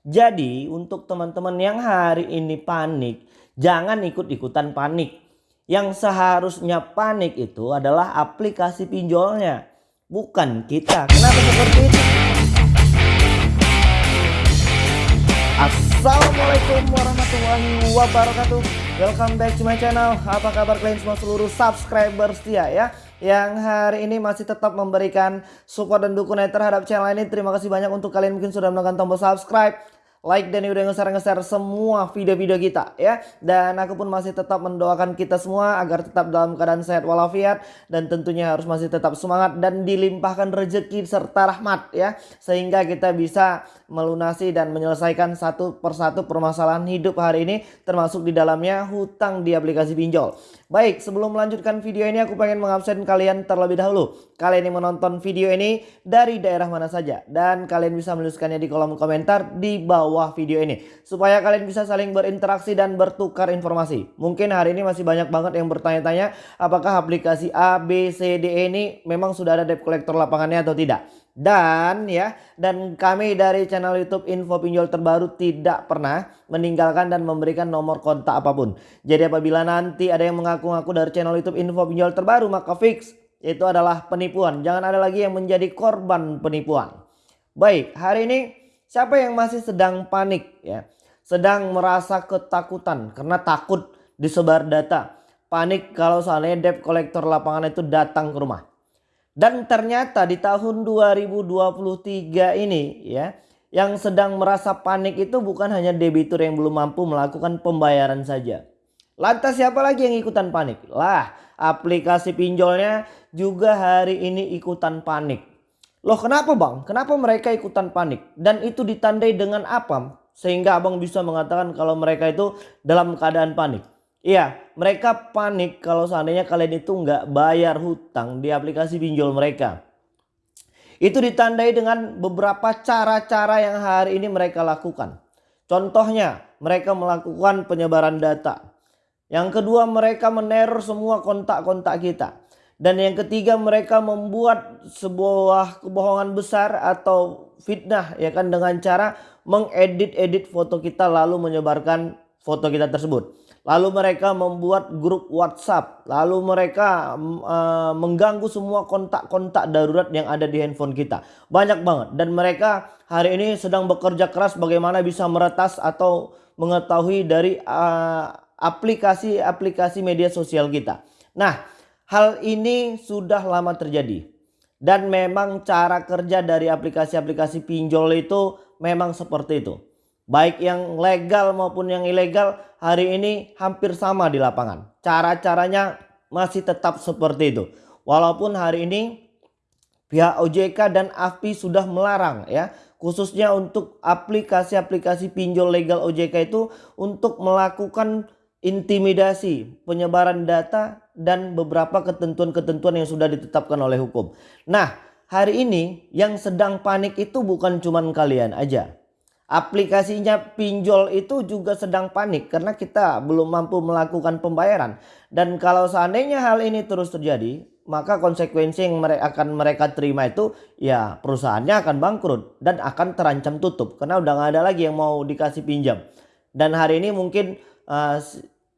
Jadi untuk teman-teman yang hari ini panik, jangan ikut-ikutan panik. Yang seharusnya panik itu adalah aplikasi pinjolnya, bukan kita. Kenapa seperti itu? Assalamualaikum warahmatullahi wabarakatuh Welcome back to my channel Apa kabar kalian semua seluruh subscriber setia ya Yang hari ini masih tetap memberikan support dan dukungan terhadap channel ini. Terima kasih banyak untuk kalian mungkin sudah menekan tombol subscribe like dan udah nge-share semua video-video kita ya. Dan aku pun masih tetap mendoakan kita semua agar tetap dalam keadaan sehat walafiat dan tentunya harus masih tetap semangat dan dilimpahkan rezeki serta rahmat ya. Sehingga kita bisa melunasi dan menyelesaikan satu persatu permasalahan hidup hari ini termasuk di dalamnya hutang di aplikasi pinjol. Baik, sebelum melanjutkan video ini aku pengen mengabsen kalian terlebih dahulu. Kalian yang menonton video ini dari daerah mana saja dan kalian bisa menuliskannya di kolom komentar di bawah video ini supaya kalian bisa saling berinteraksi dan bertukar informasi. Mungkin hari ini masih banyak banget yang bertanya-tanya apakah aplikasi A, B, C, D e ini memang sudah ada debt collector lapangannya atau tidak. Dan ya, dan kami dari channel YouTube Info Pinjol Terbaru tidak pernah meninggalkan dan memberikan nomor kontak apa pun. Jadi apabila nanti ada yang mengaku-ngaku dari channel YouTube Info Pinjol Terbaru maka fix itu adalah penipuan. Jangan ada lagi yang menjadi korban penipuan. Baik, hari ini siapa yang masih sedang panik ya? Sedang merasa ketakutan karena takut disebar data. Panik kalau seandainya debt collector lapangan itu datang ke rumah. Dan ternyata di tahun 2023 ini ya yang sedang merasa panik itu bukan hanya debitur yang belum mampu melakukan pembayaran saja. Lantas siapa lagi yang ikutan panik? Lah aplikasi pinjolnya juga hari ini ikutan panik. Loh kenapa bang? Kenapa mereka ikutan panik? Dan itu ditandai dengan apa? Sehingga abang bisa mengatakan kalau mereka itu dalam keadaan panik. Iya, mereka panik kalau seandainya kalian itu nggak bayar hutang di aplikasi pinjol mereka. Itu ditandai dengan beberapa cara-cara yang hari ini mereka lakukan. Contohnya, mereka melakukan penyebaran data. Yang kedua, mereka meneror semua kontak-kontak kita. Dan yang ketiga, mereka membuat sebuah kebohongan besar atau fitnah ya kan dengan cara mengedit-edit foto kita lalu menyebarkan foto kita tersebut. Lalu mereka membuat grup WhatsApp. Lalu mereka uh, mengganggu semua kontak-kontak darurat yang ada di handphone kita. Banyak banget. Dan mereka hari ini sedang bekerja keras bagaimana bisa meretas atau mengetahui dari eh, aplikasi-aplikasi uh, media sosial kita. Nah hal ini sudah lama terjadi. Dan memang cara kerja dari aplikasi-aplikasi pinjol itu memang seperti itu baik yang legal maupun yang ilegal hari ini hampir sama di lapangan. Cara-caranya masih tetap seperti itu. Walaupun hari ini pihak OJK dan AFPI sudah melarang ya khususnya untuk aplikasi-aplikasi pinjol legal OJK itu untuk melakukan intimidasi, penyebaran data dan beberapa ketentuan-ketentuan yang sudah ditetapkan oleh hukum. Nah, hari ini yang sedang panik itu bukan cuman kalian aja aplikasinya pinjol itu juga sedang panik karena kita belum mampu melakukan pembayaran. Dan kalau seandainya hal ini terus terjadi, maka konsekuensi yang mereka akan mereka terima itu ya perusahaannya akan bangkrut dan akan terancam tutup karena udah nggak ada lagi yang mau dikasih pinjam. Dan hari ini mungkin uh,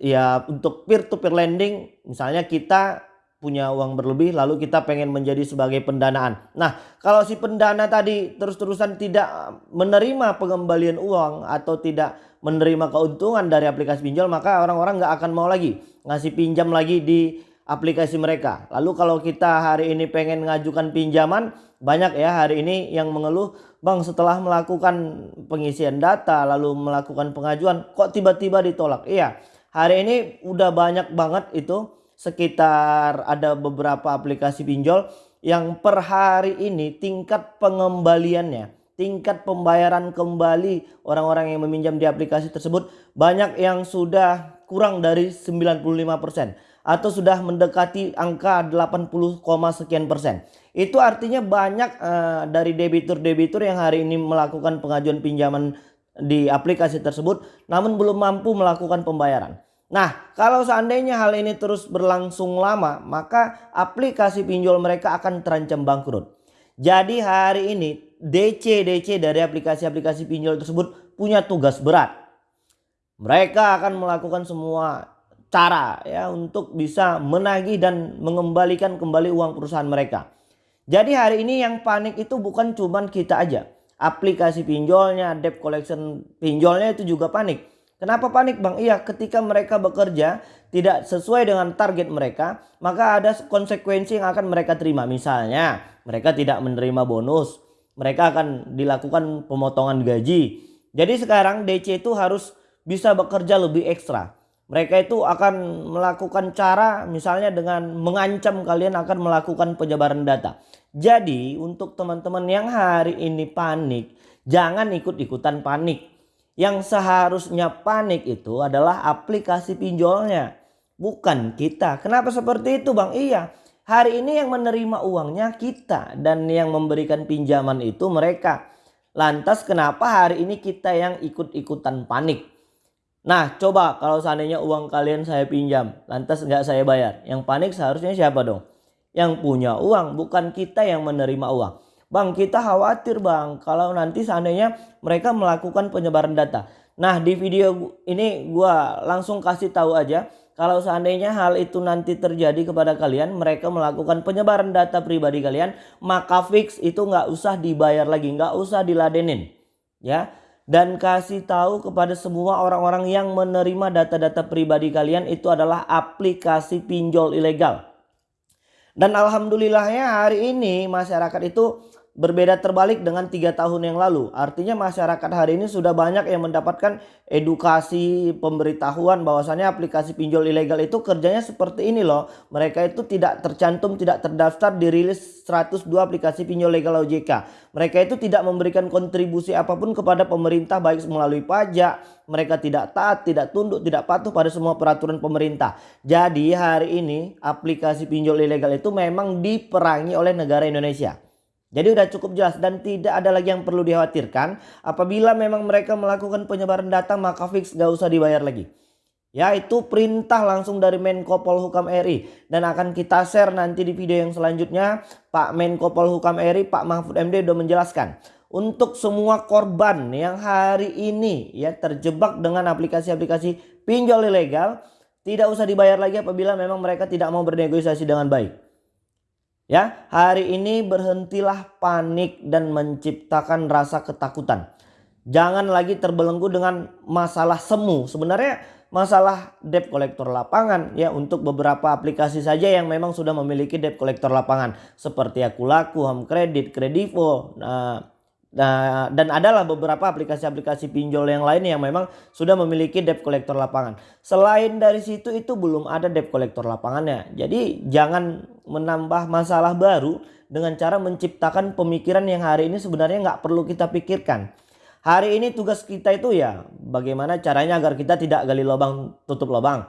ya untuk peer to peer lending misalnya kita punya uang berlebih lalu kita pengen menjadi sebagai pendanaan. Nah kalau si pendana tadi terus-terusan tidak menerima pengembalian uang atau tidak menerima keuntungan dari aplikasi pinjol maka orang-orang nggak akan mau lagi ngasih pinjam lagi di aplikasi mereka. Lalu kalau kita hari ini pengen ngajukan pinjaman banyak ya hari ini yang mengeluh Bang setelah melakukan pengisian data lalu melakukan pengajuan kok tiba-tiba ditolak. Iya hari ini udah banyak banget itu sekitar ada beberapa aplikasi pinjol yang per hari ini tingkat pengembaliannya, tingkat pembayaran kembali orang-orang yang meminjam di aplikasi tersebut banyak yang sudah kurang dari 95% atau sudah mendekati angka 80, sekian persen. Itu artinya banyak uh, dari debitur-debitur yang hari ini melakukan pengajuan pinjaman di aplikasi tersebut namun belum mampu melakukan pembayaran. Nah, kalau seandainya hal ini terus berlangsung lama, maka aplikasi pinjol mereka akan terancam bangkrut. Jadi hari ini DC-DC dari aplikasi-aplikasi pinjol tersebut punya tugas berat. Mereka akan melakukan semua cara ya untuk bisa menagih dan mengembalikan kembali uang perusahaan mereka. Jadi hari ini yang panik itu bukan cuma kita aja. Aplikasi pinjolnya, debt collection pinjolnya itu juga panik. Kenapa panik bang? Iya ketika mereka bekerja tidak sesuai dengan target mereka maka ada konsekuensi yang akan mereka terima. Misalnya mereka tidak menerima bonus. Mereka akan dilakukan pemotongan gaji. Jadi sekarang DC itu harus bisa bekerja lebih ekstra. Mereka itu akan melakukan cara misalnya dengan mengancam kalian akan melakukan penyebaran data. Jadi untuk teman-teman yang hari ini panik jangan ikut-ikutan panik. Yang seharusnya panik itu adalah aplikasi pinjolnya. Bukan kita. Kenapa seperti itu Bang? Iya. Hari ini yang menerima uangnya kita. Dan yang memberikan pinjaman itu mereka. Lantas kenapa hari ini kita yang ikut-ikutan panik? Nah coba kalau seandainya uang kalian saya pinjam. Lantas nggak saya bayar. Yang panik seharusnya siapa dong? Yang punya uang. Bukan kita yang menerima uang. Bang kita khawatir bang kalau nanti seandainya mereka melakukan penyebaran data. Nah di video ini gue langsung kasih tahu aja kalau seandainya hal itu nanti terjadi kepada kalian mereka melakukan penyebaran data pribadi kalian maka fix itu nggak usah dibayar lagi nggak usah diladenin ya dan kasih tahu kepada semua orang-orang yang menerima data-data pribadi kalian itu adalah aplikasi pinjol ilegal. Dan alhamdulillahnya hari ini masyarakat itu berbeda terbalik dengan tiga tahun yang lalu. Artinya masyarakat hari ini sudah banyak yang mendapatkan edukasi pemberitahuan bahwasannya aplikasi pinjol ilegal itu kerjanya seperti ini loh. Mereka itu tidak tercantum, tidak terdaftar dirilis 102 aplikasi pinjol legal OJK. Mereka itu tidak memberikan kontribusi apa pun kepada pemerintah baik melalui pajak. Mereka tidak taat, tidak tunduk, tidak patuh pada semua peraturan pemerintah. Jadi hari ini aplikasi pinjol ilegal itu memang diperangi oleh negara Indonesia. Jadi sudah cukup jelas dan tidak ada lagi yang perlu dikhawatirkan. Apabila memang mereka melakukan penyebaran data maka fix gak usah dibayar lagi. Ya itu perintah langsung dari Menko Polhukam RI. Dan akan kita share nanti di video yang selanjutnya. Pak Menko Polhukam RI, Pak Mahfud MD sudah menjelaskan. Untuk semua korban yang hari ini ya terjebak dengan aplikasi-aplikasi pinjol ilegal. Tidak usah dibayar lagi apabila memang mereka tidak mau bernegosiasi dengan baik. Ya, hari ini berhentilah panik dan menciptakan rasa ketakutan. Jangan lagi terbelenggu dengan masalah semu. Sebenarnya masalah debt collector lapangan ya untuk beberapa aplikasi saja yang memang sudah memiliki debt collector lapangan seperti Akulaku, Home Credit, Kredivo, nah, Nah, dan adalah beberapa aplikasi-aplikasi pinjol yang lain yang memang sudah memiliki debt collector lapangan. Selain dari situ itu belum ada debt collector lapangannya. Jadi jangan menambah masalah baru dengan cara menciptakan pemikiran yang hari ini sebenarnya nggak perlu kita pikirkan. Hari ini tugas kita itu ya bagaimana caranya agar kita tidak gali lubang tutup lubang.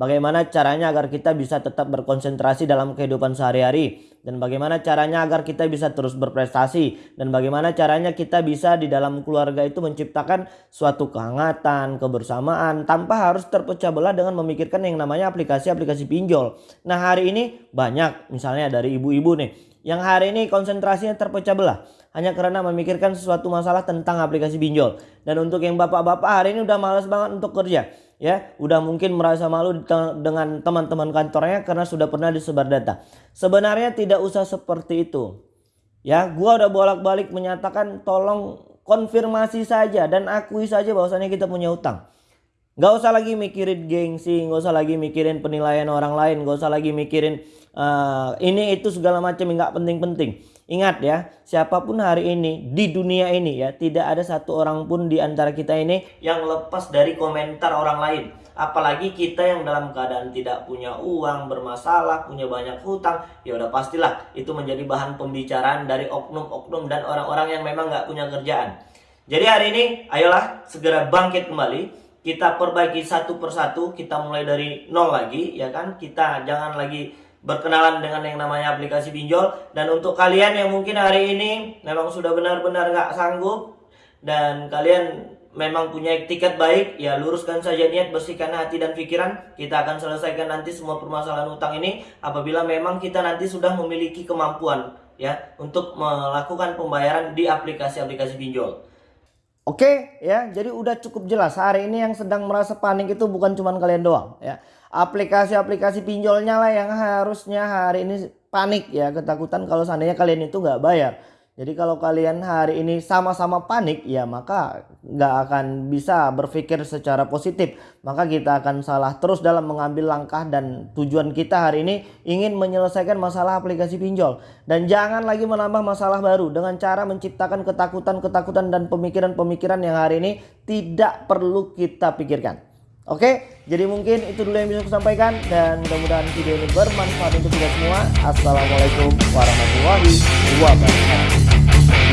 Bagaimana caranya agar kita bisa tetap berkonsentrasi dalam kehidupan sehari-hari. Dan bagaimana caranya agar kita bisa terus berprestasi. Dan bagaimana caranya kita bisa di dalam keluarga itu menciptakan suatu kehangatan, kebersamaan. Tanpa harus terpecah belah dengan memikirkan yang namanya aplikasi-aplikasi pinjol. Nah hari ini banyak misalnya dari ibu-ibu nih. Yang hari ini konsentrasinya terpecah belah hanya karena memikirkan sesuatu masalah tentang aplikasi pinjol. Dan untuk yang bapak-bapak hari ini udah males banget untuk kerja ya udah mungkin merasa malu dengan teman-teman kantornya karena sudah pernah disebar data. Sebenarnya tidak usah seperti itu. Ya, gua udah bolak-balik menyatakan tolong konfirmasi saja dan akui saja bahwasannya kita punya utang. Gak usah lagi mikirin gengsi, gak usah lagi mikirin penilaian orang lain, gak usah lagi mikirin uh, ini itu segala macam nggak penting-penting. Ingat ya, siapa pun hari ini di dunia ini ya, tidak ada satu orang pun di antara kita ini yang lepas dari komentar orang lain. Apalagi kita yang dalam keadaan tidak punya uang, bermasalah, punya banyak hutang, ya udah pastilah itu menjadi bahan pembicaraan dari oknum-oknum dan orang-orang yang memang nggak punya kerjaan. Jadi hari ini, ayolah segera bangkit kembali. Kita perbaiki satu persatu, kita mulai dari nol lagi, ya kan? Kita jangan lagi berkenalan dengan yang namanya aplikasi pinjol dan untuk kalian yang mungkin hari ini memang sudah benar-benar nggak sanggup dan kalian memang punya tiket baik ya luruskan saja niat bersihkan hati dan pikiran kita akan selesaikan nanti semua permasalahan utang ini apabila memang kita nanti sudah memiliki kemampuan ya untuk melakukan pembayaran di aplikasi-aplikasi pinjol. Oke ya, jadi udah cukup jelas hari ini yang sedang merasa panik itu bukan cuma kalian doang ya. Aplikasi-aplikasi pinjolnya lah yang harusnya hari ini panik ya, ketakutan kalau seandainya kalian itu nggak bayar. Jadi kalau kalian hari ini sama-sama panik ya maka nggak akan bisa berpikir secara positif. Maka kita akan salah terus dalam mengambil langkah dan tujuan kita hari ini ingin menyelesaikan masalah aplikasi pinjol. Dan jangan lagi menambah masalah baru dengan cara menciptakan ketakutan-ketakutan dan pemikiran-pemikiran yang hari ini tidak perlu kita pikirkan. Oke, jadi mungkin itu dulu yang bisa saya sampaikan dan mudah-mudahan video ini bermanfaat untuk kita semua. Assalamualaikum warahmatullahi wabarakatuh.